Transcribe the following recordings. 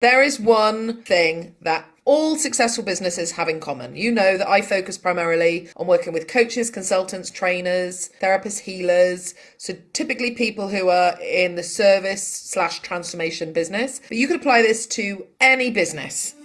There is one thing that all successful businesses have in common. You know that I focus primarily on working with coaches, consultants, trainers, therapists, healers. So typically people who are in the service slash transformation business. But you could apply this to any business.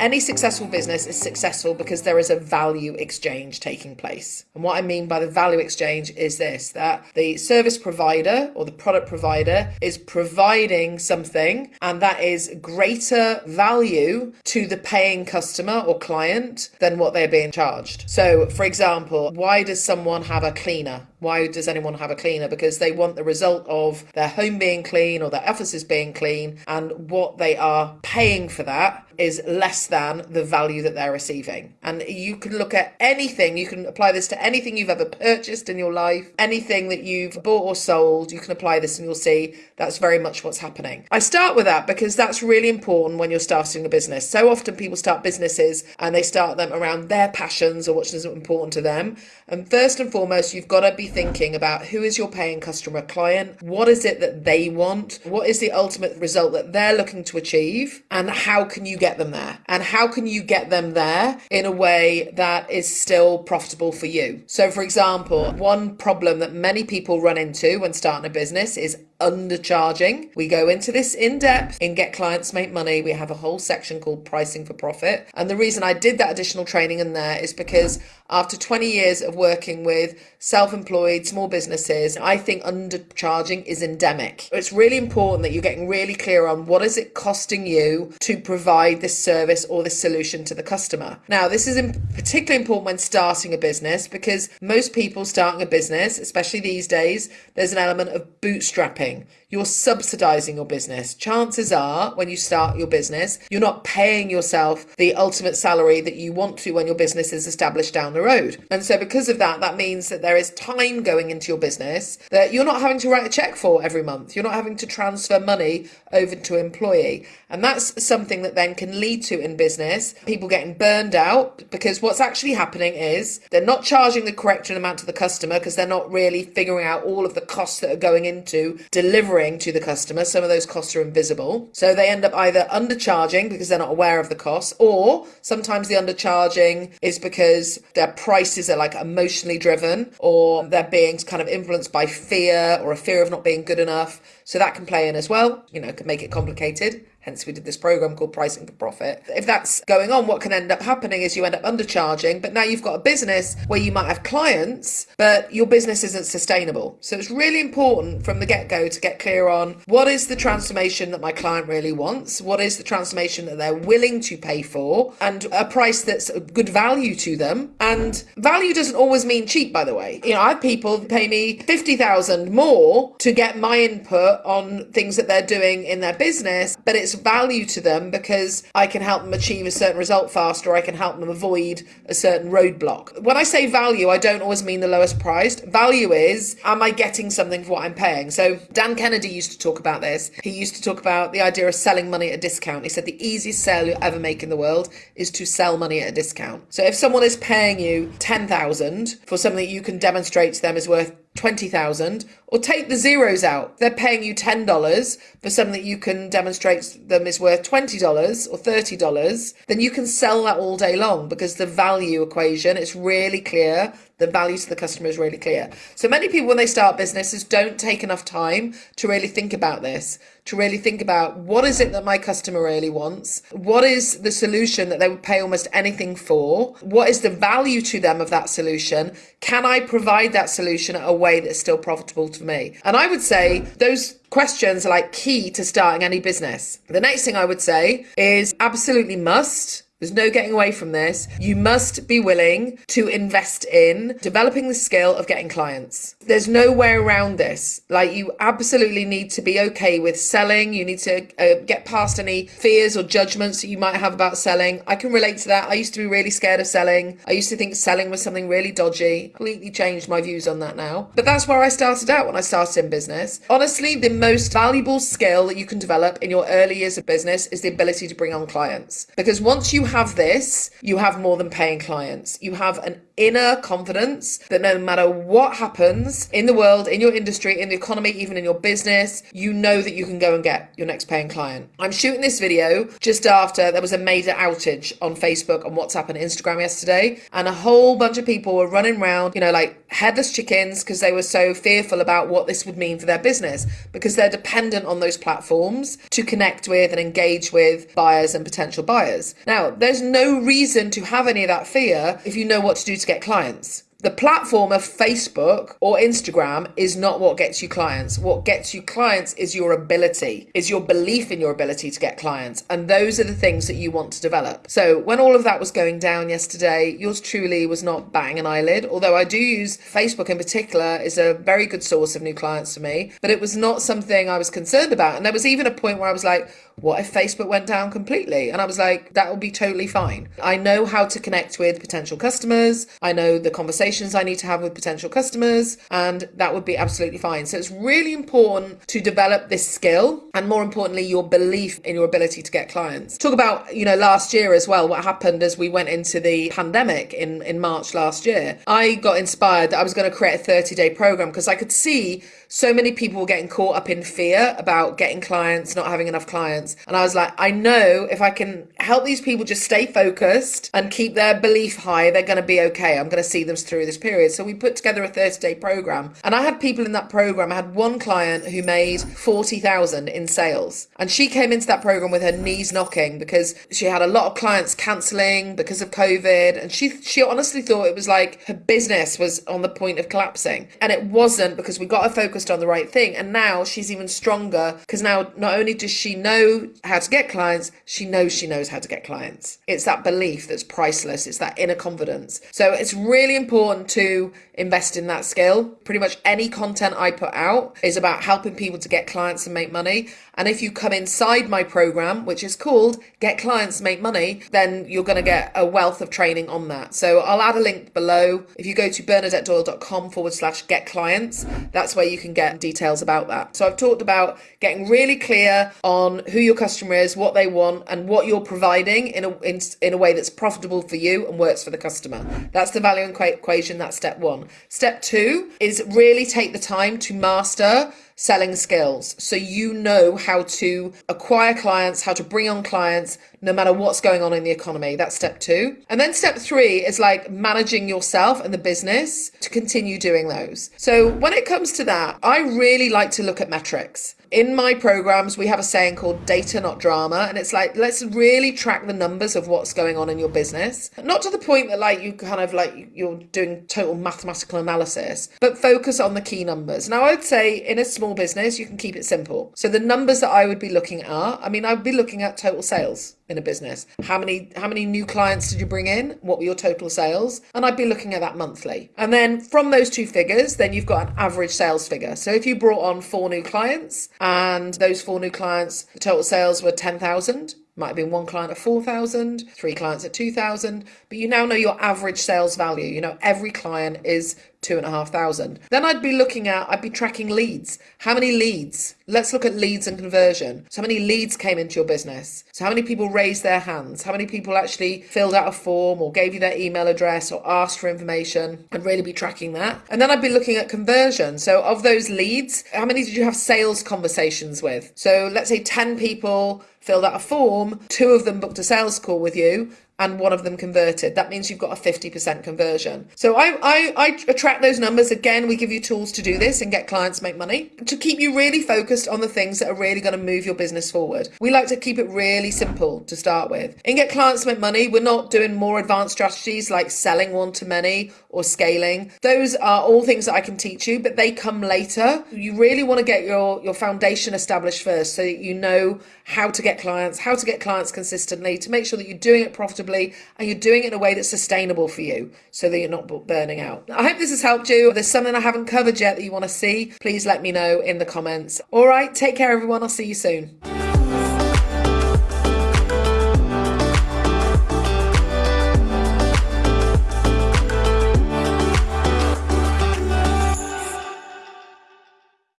Any successful business is successful because there is a value exchange taking place. And what I mean by the value exchange is this that the service provider or the product provider is providing something and that is greater value to the paying customer or client than what they're being charged. So, for example, why does someone have a cleaner? Why does anyone have a cleaner? Because they want the result of their home being clean or their offices being clean, and what they are paying for that is less than the value that they're receiving. And you can look at anything, you can apply this to anything you've ever purchased in your life, anything that you've bought or sold, you can apply this and you'll see that's very much what's happening. I start with that because that's really important when you're starting a business. So often people start businesses and they start them around their passions or what's important to them. And first and foremost, you've got to be thinking about who is your paying customer client? What is it that they want? What is the ultimate result that they're looking to achieve? And how can you get them there? And how can you get them there in a way that is still profitable for you? So, for example, one problem that many people run into when starting a business is undercharging. We go into this in depth in Get Clients Make Money. We have a whole section called Pricing for Profit. And the reason I did that additional training in there is because after 20 years of working with self employed small businesses, I think undercharging is endemic. It's really important that you're getting really clear on what is it costing you to provide this service or this solution to the customer. Now, this is particularly important when starting a business because most people starting a business, especially these days, there's an element of bootstrapping thing you're subsidizing your business. Chances are, when you start your business, you're not paying yourself the ultimate salary that you want to when your business is established down the road. And so, because of that, that means that there is time going into your business that you're not having to write a check for every month. You're not having to transfer money over to employee. And that's something that then can lead to in business people getting burned out because what's actually happening is they're not charging the correct amount to the customer because they're not really figuring out all of the costs that are going into delivering to the customer. Some of those costs are invisible. So they end up either undercharging because they're not aware of the costs, or sometimes the undercharging is because their prices are like emotionally driven or they're being kind of influenced by fear or a fear of not being good enough. So that can play in as well, you know, can make it complicated. Hence, we did this program called Pricing for Profit. If that's going on, what can end up happening is you end up undercharging, but now you've got a business where you might have clients, but your business isn't sustainable. So it's really important from the get go to get clear on what is the transformation that my client really wants, what is the transformation that they're willing to pay for, and a price that's a good value to them. And value doesn't always mean cheap, by the way. You know, I have people pay me 50,000 more to get my input on things that they're doing in their business, but it's value to them because I can help them achieve a certain result faster, I can help them avoid a certain roadblock. When I say value, I don't always mean the lowest priced. Value is, am I getting something for what I'm paying? So Dan Kennedy used to talk about this. He used to talk about the idea of selling money at a discount. He said the easiest sale you'll ever make in the world is to sell money at a discount. So if someone is paying you 10,000 for something you can demonstrate to them is worth 20,000 or take the zeros out. They're paying you $10 for something that you can demonstrate them is worth $20 or $30, then you can sell that all day long because the value equation is really clear. The value to the customer is really clear. So many people, when they start businesses, don't take enough time to really think about this, to really think about what is it that my customer really wants? What is the solution that they would pay almost anything for? What is the value to them of that solution? Can I provide that solution at a way that's still profitable to me? And I would say those questions are like key to starting any business. The next thing I would say is absolutely must there's no getting away from this. You must be willing to invest in developing the skill of getting clients. There's no way around this. Like, you absolutely need to be okay with selling. You need to uh, get past any fears or judgments that you might have about selling. I can relate to that. I used to be really scared of selling. I used to think selling was something really dodgy. Completely changed my views on that now. But that's where I started out when I started in business. Honestly, the most valuable skill that you can develop in your early years of business is the ability to bring on clients. Because once you have this, you have more than paying clients. You have an inner confidence that no matter what happens in the world, in your industry, in the economy, even in your business, you know that you can go and get your next paying client. I'm shooting this video just after there was a major outage on Facebook, on WhatsApp, and Instagram yesterday, and a whole bunch of people were running around, you know, like headless chickens because they were so fearful about what this would mean for their business because they're dependent on those platforms to connect with and engage with buyers and potential buyers. Now, there's no reason to have any of that fear if you know what to do to get clients the platform of Facebook or Instagram is not what gets you clients. What gets you clients is your ability, is your belief in your ability to get clients. And those are the things that you want to develop. So when all of that was going down yesterday, yours truly was not batting an eyelid, although I do use Facebook in particular is a very good source of new clients for me, but it was not something I was concerned about. And there was even a point where I was like, what if Facebook went down completely? And I was like, that will be totally fine. I know how to connect with potential customers. I know the conversations I need to have with potential customers, and that would be absolutely fine. So it's really important to develop this skill and more importantly, your belief in your ability to get clients. Talk about, you know, last year as well, what happened as we went into the pandemic in, in March last year. I got inspired that I was going to create a 30 day program because I could see so many people were getting caught up in fear about getting clients, not having enough clients. And I was like, I know if I can help these people just stay focused and keep their belief high, they're going to be okay. I'm going to see them through this period. So we put together a 30 day program. And I had people in that program. I had one client who made 40,000 in sales. And she came into that program with her knees knocking because she had a lot of clients cancelling because of COVID. And she, she honestly thought it was like her business was on the point of collapsing. And it wasn't because we got her focused on the right thing. And now she's even stronger because now not only does she know how to get clients, she knows she knows how to get clients. It's that belief that's priceless, it's that inner confidence. So it's really important to invest in that skill. Pretty much any content I put out is about helping people to get clients and make money. And if you come inside my program, which is called Get Clients, Make Money, then you're going to get a wealth of training on that. So I'll add a link below. If you go to bernadettedoyle.com forward slash get clients, that's where you can get details about that. So I've talked about getting really clear on who your customer is, what they want, and what you're providing in a, in, in a way that's profitable for you and works for the customer. That's the value equation. That's step one. Step two is really take the time to master selling skills. So you know how to acquire clients, how to bring on clients, no matter what's going on in the economy. That's step two. And then step three is like managing yourself and the business to continue doing those. So when it comes to that, I really like to look at metrics in my programs, we have a saying called data, not drama. And it's like, let's really track the numbers of what's going on in your business. Not to the point that, like, you kind of like you're doing total mathematical analysis, but focus on the key numbers. Now, I would say in a small business, you can keep it simple. So the numbers that I would be looking at, I mean, I would be looking at total sales in a business. How many how many new clients did you bring in? What were your total sales? And I'd be looking at that monthly. And then from those two figures, then you've got an average sales figure. So if you brought on four new clients and those four new clients, the total sales were 10,000, might have been one client at 4,000, three clients at 2,000, but you now know your average sales value. You know, every client is two and a half thousand. Then I'd be looking at, I'd be tracking leads. How many leads? Let's look at leads and conversion. So, how many leads came into your business? So, how many people raised their hands? How many people actually filled out a form or gave you their email address or asked for information? I'd really be tracking that. And then I'd be looking at conversion. So, of those leads, how many did you have sales conversations with? So, let's say 10 people filled out a form, two of them booked a sales call with you, and one of them converted. That means you've got a 50% conversion. So I, I, I attract those numbers. Again, we give you tools to do this and get clients make money to keep you really focused on the things that are really going to move your business forward. We like to keep it really simple to start with. In Get Clients Make Money, we're not doing more advanced strategies like selling one to many or scaling. Those are all things that I can teach you, but they come later. You really want to get your, your foundation established first so that you know how to get clients, how to get clients consistently, to make sure that you're doing it profitably and you're doing it in a way that's sustainable for you so that you're not burning out. I hope this has helped you. If there's something I haven't covered yet that you want to see, please let me know in the comments. All right, take care, everyone. I'll see you soon.